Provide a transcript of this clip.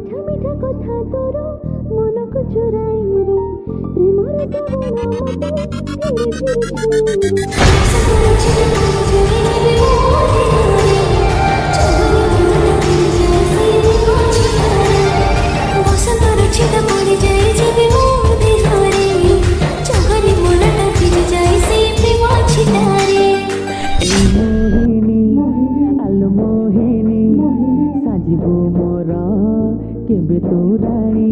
মিঠা মিঠা কথা তোর মনକୁ চোরাই রে। প্রেমর মতে ধীরে ধীরে রে এই কেবে তোরাড়ি